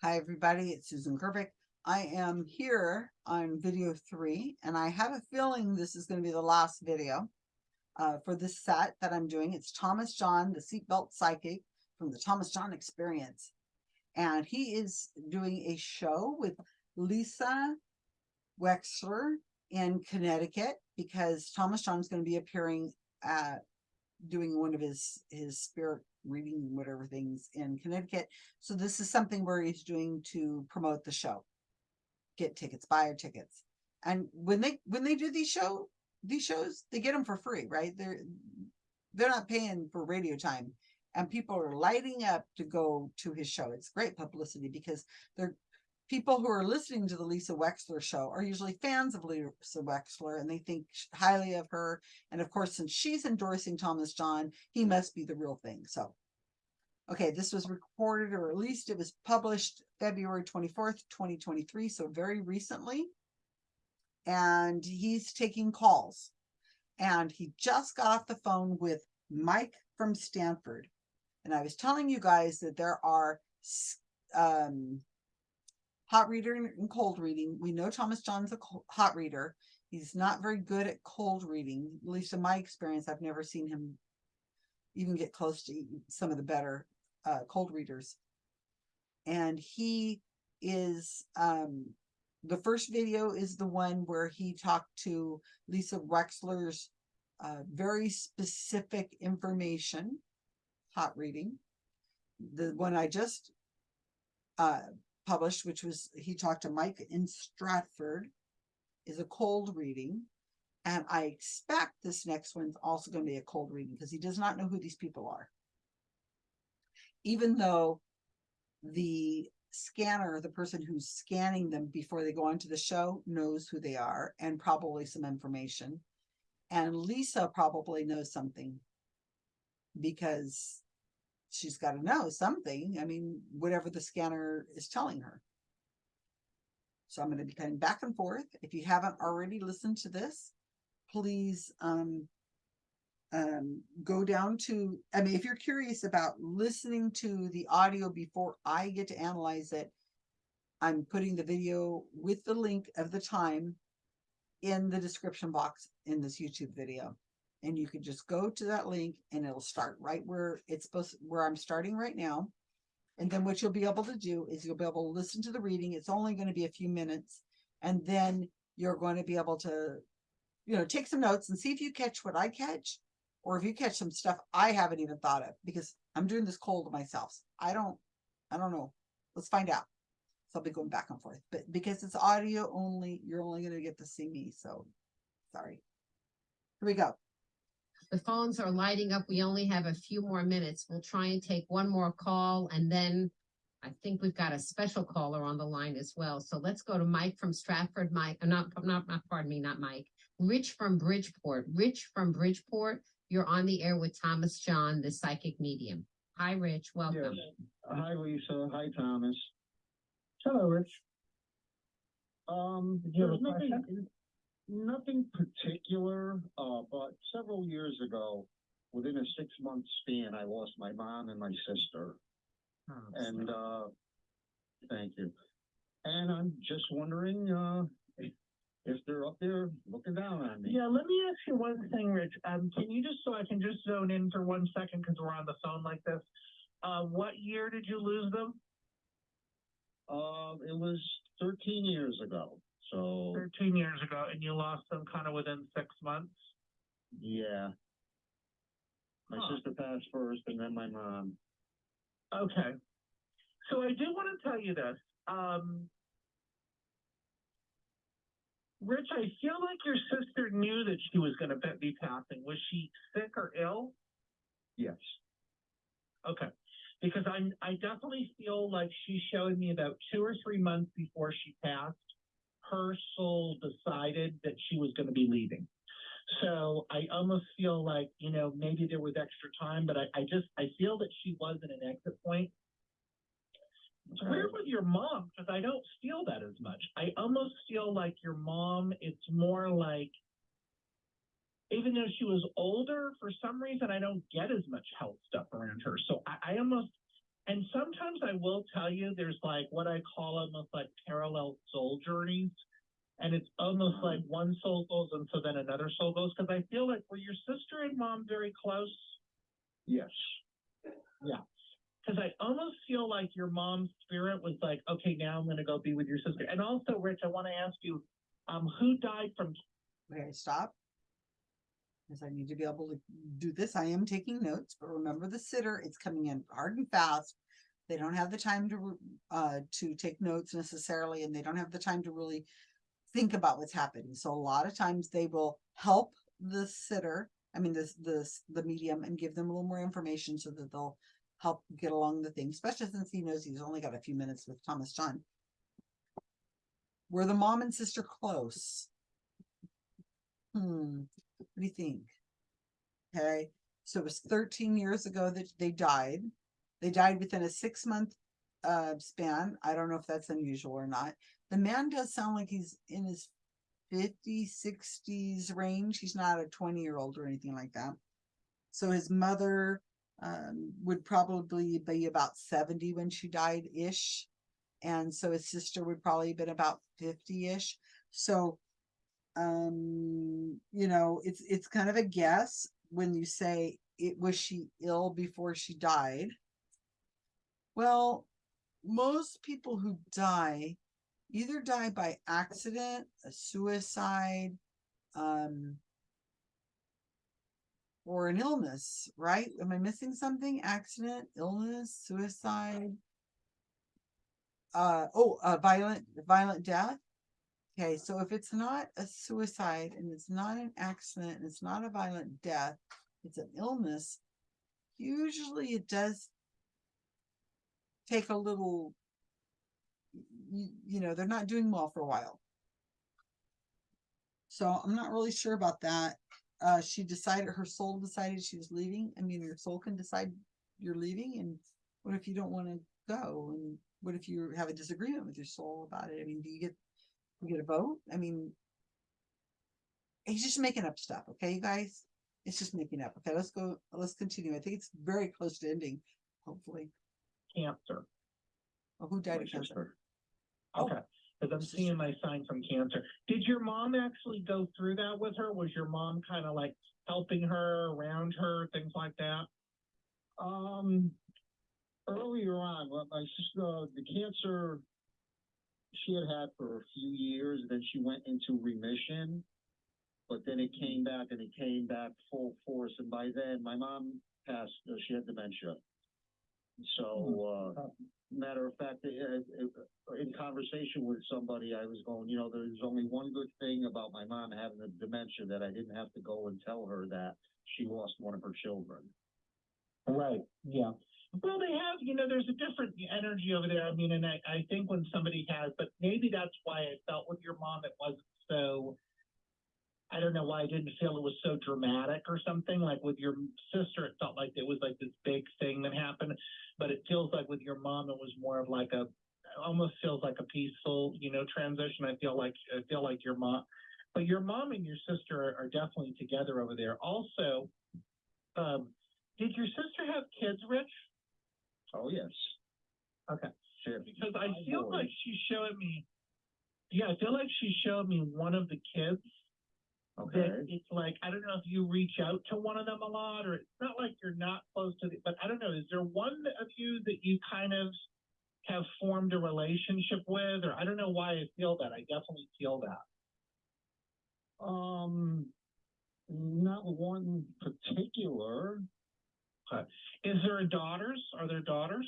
Hi, everybody. It's Susan Gerbic. I am here on video three, and I have a feeling this is going to be the last video uh, for this set that I'm doing. It's Thomas John, the seatbelt psychic from the Thomas John Experience. And he is doing a show with Lisa Wexler in Connecticut because Thomas John is going to be appearing at doing one of his his spirit reading whatever things in Connecticut. So this is something where he's doing to promote the show. Get tickets, buy tickets. And when they when they do these show these shows, they get them for free, right? They're they're not paying for radio time. And people are lighting up to go to his show. It's great publicity because they're people who are listening to the Lisa Wexler show are usually fans of Lisa Wexler and they think highly of her. And of course, since she's endorsing Thomas John, he must be the real thing. So, okay, this was recorded or at least it was published February 24th, 2023. So very recently. And he's taking calls. And he just got off the phone with Mike from Stanford. And I was telling you guys that there are um, hot reader and cold reading. We know Thomas John's a hot reader. He's not very good at cold reading. At least in my experience, I've never seen him even get close to some of the better uh, cold readers. And he is, um, the first video is the one where he talked to Lisa Wexler's uh, very specific information, hot reading. The one I just uh, published, which was he talked to Mike in Stratford, is a cold reading. And I expect this next one's also going to be a cold reading because he does not know who these people are. Even though the scanner, the person who's scanning them before they go onto the show, knows who they are and probably some information. And Lisa probably knows something because she's got to know something. I mean, whatever the scanner is telling her. So I'm going to be cutting back and forth. If you haven't already listened to this, please um, um, go down to, I mean, if you're curious about listening to the audio before I get to analyze it, I'm putting the video with the link of the time in the description box in this YouTube video and you can just go to that link and it'll start right where it's supposed where I'm starting right now. And then what you'll be able to do is you'll be able to listen to the reading. It's only going to be a few minutes. And then you're going to be able to, you know, take some notes and see if you catch what I catch or if you catch some stuff I haven't even thought of because I'm doing this cold myself. I don't, I don't know. Let's find out. So I'll be going back and forth, but because it's audio only, you're only going to get to see me. So sorry. Here we go. The phones are lighting up. We only have a few more minutes. We'll try and take one more call and then I think we've got a special caller on the line as well. So let's go to Mike from Stratford. Mike, uh, not, not, not, pardon me, not Mike. Rich from Bridgeport. Rich from Bridgeport. You're on the air with Thomas John, the psychic medium. Hi, Rich. Welcome. Yes. Hi, Lisa. Hi, Thomas. Hello, Rich. Um, Did you have there's a question? Nothing, particular, uh, but several years ago, within a six month span, I lost my mom and my sister. Oh, And, uh, thank you. And I'm just wondering, uh, if- they're up there looking down on me. Yeah, let me ask you one thing, Rich. Um, can you just, so I can just zone in for one second, because we're on the phone like this. Uh, what year did you lose them? Uh, it was thirteen years ago, so, Thirteen years ago, and you lost them kind of within six months? yeah. My Huh. sister passed first and then my mom. Okay. So I do want to tell you this. Um, Rich, I feel like your sister knew that she was going to be passing. Was she sick or ill? Yes. Okay. Because I'm, I definitely feel like she showed me about two or three months before she passed, her soul decided that she was going to be leaving. So I almost feel like, you know, maybe there was extra time, but I, I just, I feel that she was at an exit point. It's weird with your mom because I don't feel that as much. I almost feel like your mom, it's more like, even though she was older, for some reason I don't get as much health stuff around her. So I, I almost, And sometimes I will tell you, there's like what I call almost like parallel soul journeys. And it's almost like one soul goes and so then another soul goes. Cause I feel like were your sister and mom very close? Yes. Yeah. Cause I almost feel like your mom's spirit was like, okay, now I'm gonna go be with your sister. And also, Rich, I wanna ask you, um, who died from, Okay, stop. Because I need to be able to do this. I am taking notes, but remember the sitter, it's coming in hard and fast. They don't have the time to, uh, to take notes necessarily, and they don't have the time to really think about what's happening. So a lot of times they will help the sitter, I mean, this, this, the medium and give them a little more information so that they'll help get along the thing, especially since he knows he's only got a few minutes with Thomas John. Were the mom and sister close? Hmm, what do you think? Okay, so it was thirteen years ago that they died. They died within a six month uh span. I don't know if that's unusual or not. The man does sound like he's in his 50s, 60s range. He's not a 20 year old or anything like that. So his mother um would probably be about 70 when she died ish. And so his sister would probably have been about 50 ish. So um you know it's it's kind of a guess when you say it was she ill before she died? Well most people who die either die by accident a suicide um or an illness right? Am i missing something? Accident illness suicide uh oh a violent violent death Okay, so if it's not a suicide and it's not an accident and it's not a violent death, it's an illness, usually it does take a little, you, you know, they're not doing well for a while. So I'm not really sure about that. Uh, she decided, her soul decided she was leaving. I mean, your soul can decide you're leaving and what if you don't want to go? And what if you have a disagreement with your soul about it? I mean, do you get you get a vote? I mean, he's just making up stuff, okay, you guys? It's just making up. Okay, let's go, let's continue. I think it's very close to ending, hopefully. cancer? Well, who died of cancer? Oh, Okay, cause I'm seeing my sign from cancer. Did your mom actually go through that with her? Was your mom kind of like helping her, around her, things like that? Um, earlier on, well, my sister, the cancer she had had for a few years, then she went into remission. But then it came back and it came back full force, and by then my mom passed, uh, she had dementia. So, uh, matter of fact, uh, uh, in conversation with somebody, I was going, you know, there's only one good thing about my mom having the dementia, that I didn't have to go and tell her that she lost one of her children. Right, yeah. Well, they have, you know, there's a different energy over there. I mean, and I, I think when somebody has, but maybe that's why I felt with your mom, it wasn't so, I don't know why I didn't feel it was so dramatic or something. Like with your sister, it felt like it was like this big thing that happened. But it feels like with your mom, it was more of like a, almost feels like a peaceful, you know, transition. I feel like, I feel like your mom, but your mom and your sister are, are definitely together over there. Also, um, did your sister have kids, Rich? Oh, yes. Okay. Had Because I feel like boys. she showed me, yeah, I feel like she showed me one of the kids. Okay. That it's like, I don't know if you reach out to one of them a lot, or it's not like you're not close to the, but I don't know, is there one of you that you kind of have formed a relationship with, or I don't know why I feel that. I definitely feel that. Um, not one particular. Is there a daughters? Are there daughters?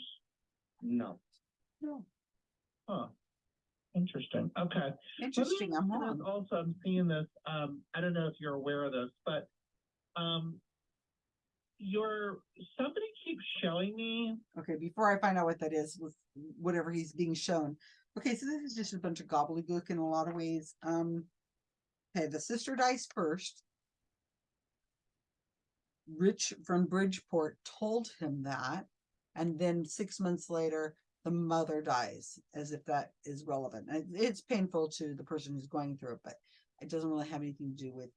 No. No, Huh. Interesting. Okay. Interesting, I'm ask wrong. Also, I'm seeing this, um, I don't know if you're aware of this, but, um, your, somebody keeps showing me, Okay, before I find out what that is with whatever he's being shown. Okay, so this is just a bunch of gobbledygook in a lot of ways. Um, okay, the sister dies first. Rich from Bridgeport told him that, and then six months later, the mother dies, as if that is relevant. It's painful to the person who's going through it, but it doesn't really have anything to do with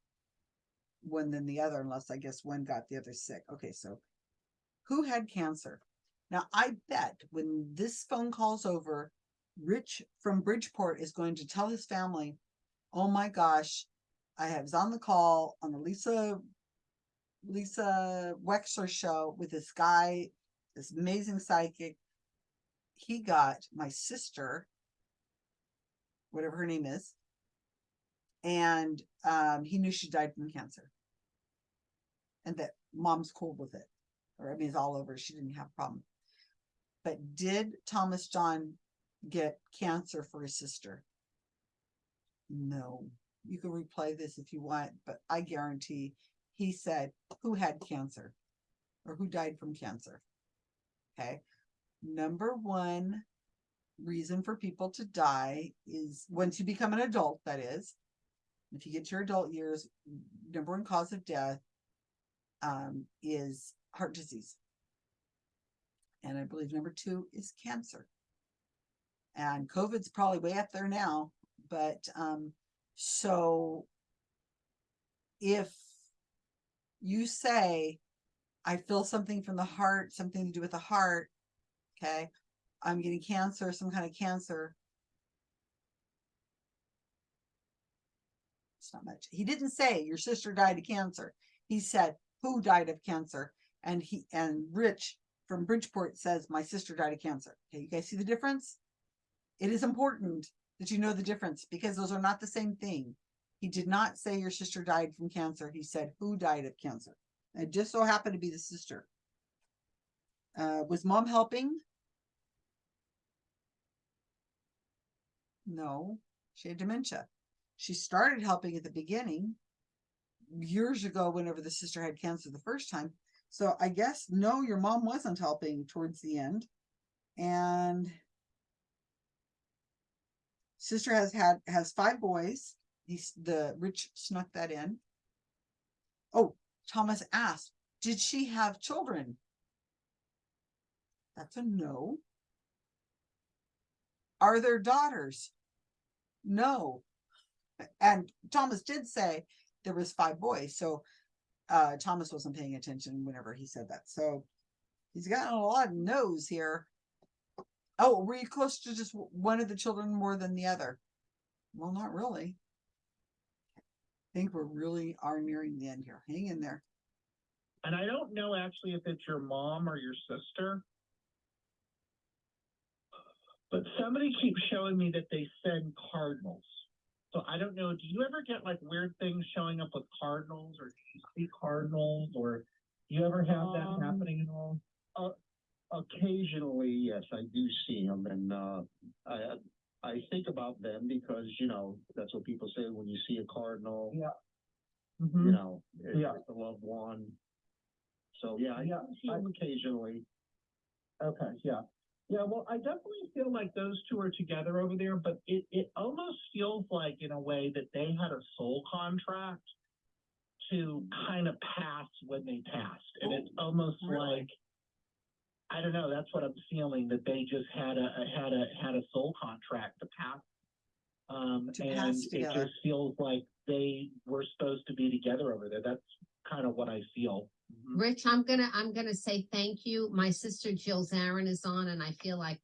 one than the other, unless I guess one got the other sick. Okay, so who had cancer? Now, I bet when this phone call's over, Rich from Bridgeport is going to tell his family, oh my gosh, I have- was on the call on the Lisa Lisa Wexler show with this guy, this amazing psychic. He got my sister, whatever her name is, and um, he knew she died from cancer. And that mom's cool with it. Or I mean, it's all over. She didn't have a problem. But did Thomas John get cancer for his sister? No. You can replay this if you want, but I guarantee he said who had cancer or who died from cancer. Okay. Number one reason for people to die is once you become an adult, that is, if you get your adult years, number one cause of death um, is heart disease. And I believe number two is cancer. And COVID's probably way up there now, but um, so if you say, I feel something from the heart, something to do with the heart, okay, I'm getting cancer, some kind of cancer. It's not much. He didn't say your sister died of cancer. He said who died of cancer, and he and Rich from Bridgeport says my sister died of cancer. Okay, you guys see the difference? It is important that you know the difference because those are not the same thing. He did not say your sister died from cancer. He said who died of cancer. It just so happened to be the sister. Uh, was mom helping? No, she had dementia. She started helping at the beginning years ago whenever the sister had cancer the first time. So I guess no, your mom wasn't helping towards the end. And sister has had has five boys. He's the rich snuck that in. Oh, Thomas asked, did she have children? That's a no. Are there daughters? No. And Thomas did say there was five boys, so uh Thomas wasn't paying attention whenever he said that. So he's gotten a lot of no's here. Oh, were you close to just one of the children more than the other? Well, not really. I think we're really are nearing the end here. Hang in there. And I don't know actually if it's your mom or your sister. But somebody keeps showing me that they send cardinals. So I don't know, do you ever get like weird things showing up with cardinals or do you see cardinals or do you ever have that Um, happening at all? Occasionally, yes, I do see them and, uh, I, I think about them because, you know, that's what people say when you see a cardinal, Yeah. you Mhm. know, it's Yeah. it's a loved one. So, yeah, I Yeah, see them occasionally. Okay, yeah. Yeah, well, I definitely feel like those two are together over there, but it, it almost feels like in a way that they had a soul contract to kind of pass when they passed. And it's almost really? like, I don't know, that's what I'm feeling, that they just had a, a- had a, had a soul contract to pass. Um, To and pass it just feels like they were supposed to be together over there. That's kind of what I feel. Mhm. Rich, I'm gonna, I'm gonna say thank you. My sister Jill Zarin is on and I feel like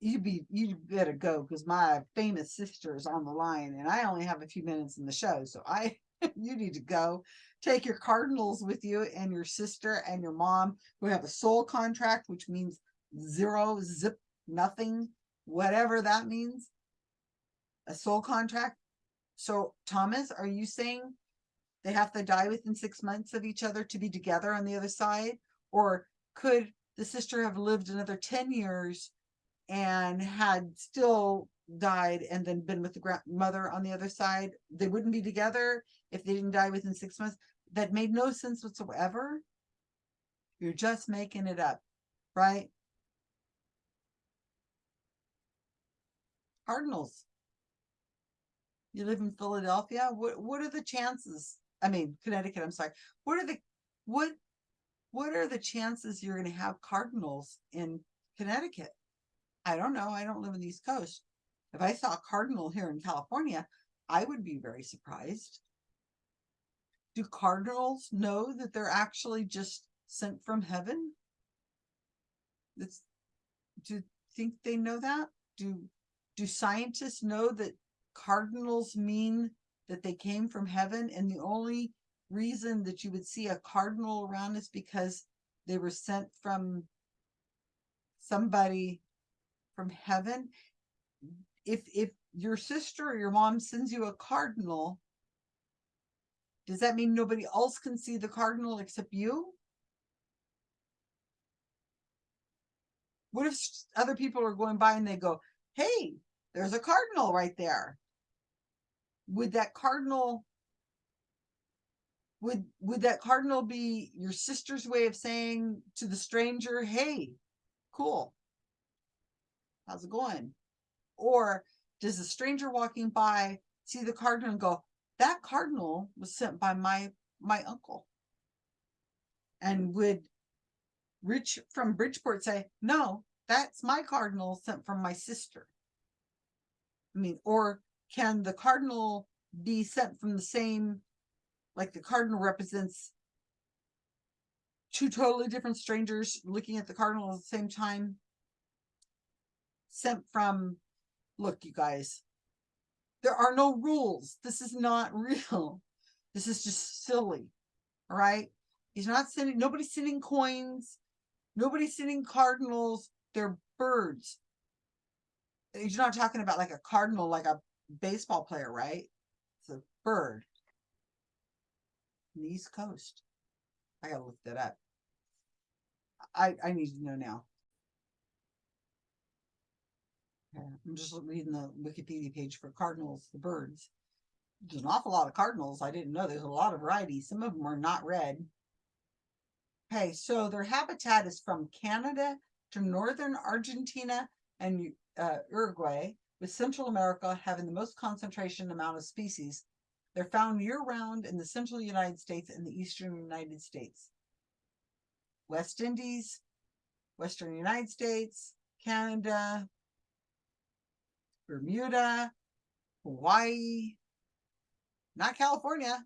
You be you better go because my famous sister is on the line and I only have a few minutes in the show. So I you need to go take your cardinals with you and your sister and your mom who have a soul contract, which means zero, zip, nothing, whatever that means. A soul contract. So Thomas, are you saying they have to die within six months of each other to be together on the other side? Or could the sister have lived another 10 years and had still died and then been with the grandmother on the other side, they wouldn't be together if they didn't die within six months. That made no sense whatsoever. You're just making it up, right? Cardinals. You live in Philadelphia. What what are the chances? I mean, Connecticut. I'm sorry. What are the what what are the chances you're going to have cardinals in Connecticut? I don't know. I don't live in the East Coast. If I saw a cardinal here in California, I would be very surprised. Do cardinals know that they're actually just sent from heaven? Do you think they know that? Do, do scientists know that cardinals mean that they came from heaven and the only reason that you would see a cardinal around is because they were sent from somebody from heaven? If, if your sister or your mom sends you a cardinal, does that mean nobody else can see the cardinal except you? What if other people are going by and they go, hey, there's a cardinal right there? Would that cardinal would would that cardinal be your sister's way of saying to the stranger, hey, cool. How's it going? Or does the stranger walking by see the cardinal and go, that cardinal was sent by my my uncle? Hmm. And would Rich from Bridgeport say, no, that's my cardinal sent from my sister? I mean, or can the cardinal be sent from the same, like the cardinal represents two totally different strangers looking at the cardinal at the same time? Sent from, look, you guys, there are no rules. This is not real. This is just silly. All right. He's not sending, nobody's sending coins. Nobody's sending cardinals. They're birds. He's not talking about like a cardinal, like a baseball player, right? It's a bird. The East Coast. I gotta look that up. I, I need to know now. Yeah, I'm just reading the Wikipedia page for cardinals, the birds. There's an awful lot of cardinals. I didn't know there's a lot of varieties. Some of them are not red. Okay, so their habitat is from Canada to northern Argentina and uh, Uruguay, with Central America having the most concentration amount of species. They're found year round in the central United States and the eastern United States. West Indies, Western United States, Canada, Bermuda, Hawaii, not California.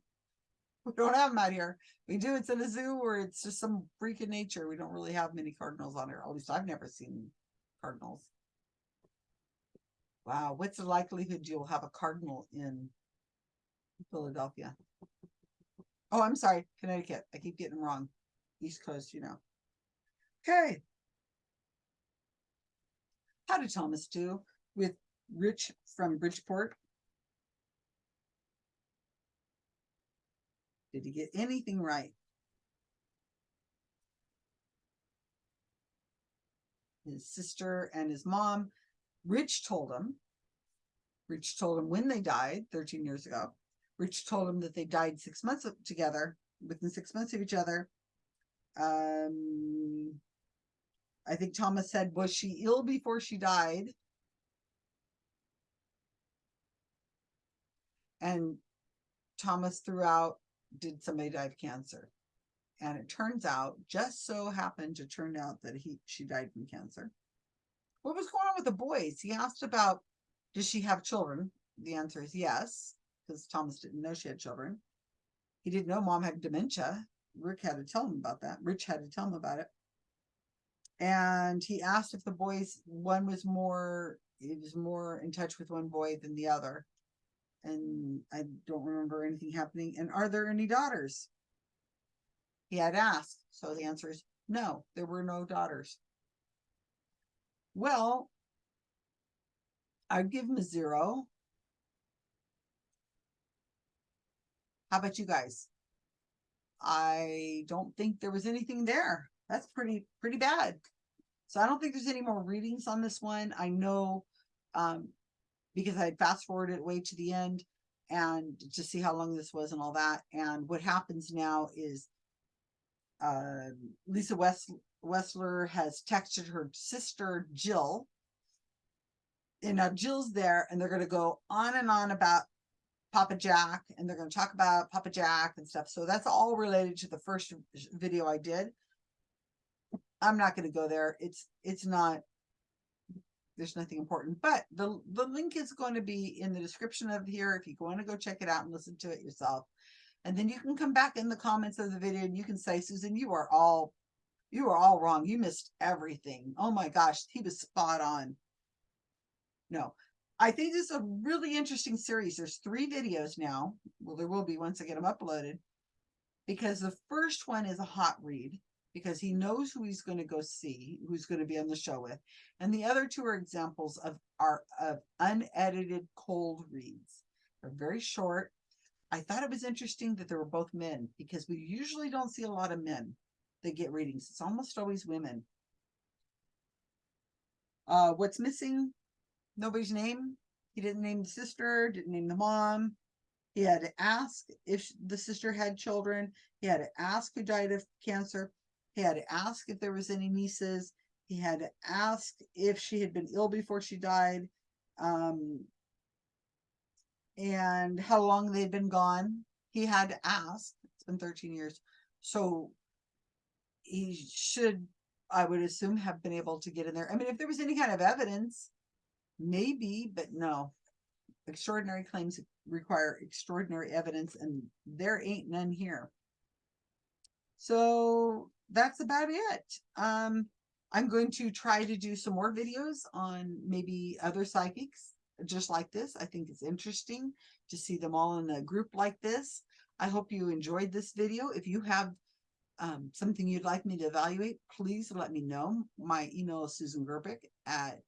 We don't have them out here. We do, it's in a zoo or it's just some freak of nature. We don't really have many cardinals on here. At least I've never seen cardinals. Wow, what's the likelihood you'll have a cardinal in Philadelphia? Oh, I'm sorry, Connecticut. I keep getting them wrong. East Coast, you know. Okay. How did Thomas do with Rich from Bridgeport? Did he get anything right? His sister and his mom, Rich told him. Rich told him when they died 13 years ago. Rich told him that they died six months together, within six months of each other. Um, I think Thomas said, was she ill before she died? And Thomas threw out, did somebody die of cancer? And it turns out, just so happened to turn out that he, she died from cancer. What was going on with the boys? He asked about, does she have children? The answer is yes, because Thomas didn't know she had children. He didn't know mom had dementia. Rick had to tell him about that. Rich had to tell him about it. And he asked if the boys, one was more, he was more in touch with one boy than the other. And I don't remember anything happening. And are there any daughters? He had asked. So the answer is no, there were no daughters. Well, I'd give him a zero. How about you guys? I don't think there was anything there. That's pretty, pretty bad. So I don't think there's any more readings on this one. I know, um, because I had fast forwarded way to the end and to see how long this was and all that. And what happens now is, uh, Lisa West, Westler has texted her sister Jill. And now Jill's there and they're gonna go on and on about Papa Jack and they're gonna talk about Papa Jack and stuff. So that's all related to the first video I did. I'm not gonna go there. It's, it's not, there's nothing important, but the, the link is going to be in the description of here if you want to go check it out and listen to it yourself. And then you can come back in the comments of the video and you can say, Susan, you are all, You are all wrong. You missed everything. Oh my gosh, he was spot on. No, I think this is a really interesting series. There's three videos now. Well, there will be once I get them uploaded. Because the first one is a hot read because he knows who he's going to go see, who's going to be on the show with. And the other two are examples of are of unedited cold reads. They're very short. I thought it was interesting that they were both men because we usually don't see a lot of men that get readings. It's almost always women. Uh, what's missing? Nobody's name. He didn't name the sister, didn't name the mom. He had to ask if the sister had children. He had to ask who died of cancer. He had to ask if there was any nieces. He had to ask if she had been ill before she died. Um, and how long they'd been gone. He had to ask. It's been 13 years. So he should, I would assume, have been able to get in there. I mean, if there was any kind of evidence, maybe, but no. Extraordinary claims require extraordinary evidence, and there ain't none here. So that's about it. Um, I'm going to try to do some more videos on maybe other psychics just like this. I think it's interesting to see them all in a group like this. I hope you enjoyed this video. If you have um, something you'd like me to evaluate, please let me know. My email is Susan Gerbic at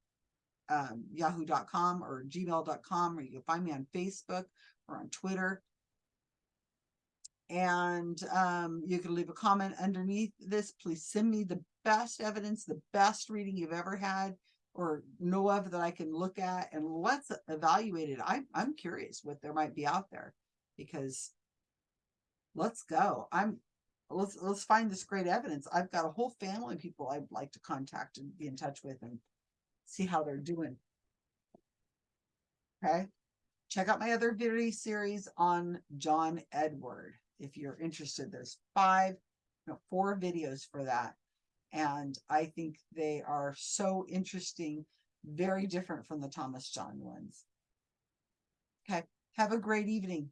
um, yahoo.com or gmail.com, or you can find me on Facebook or on Twitter. And um, you can leave a comment underneath this. Please send me the best evidence, the best reading you've ever had or know of that I can look at and let's evaluate it. I'm I'm curious what there might be out there because let's go. I'm let's let's find this great evidence. I've got a whole family of people I'd like to contact and be in touch with and see how they're doing. Okay. Check out my other video series on John Edward if you're interested. There's five, no, four videos for that. And I think they are so interesting, very different from the Thomas John ones. Okay, have a great evening.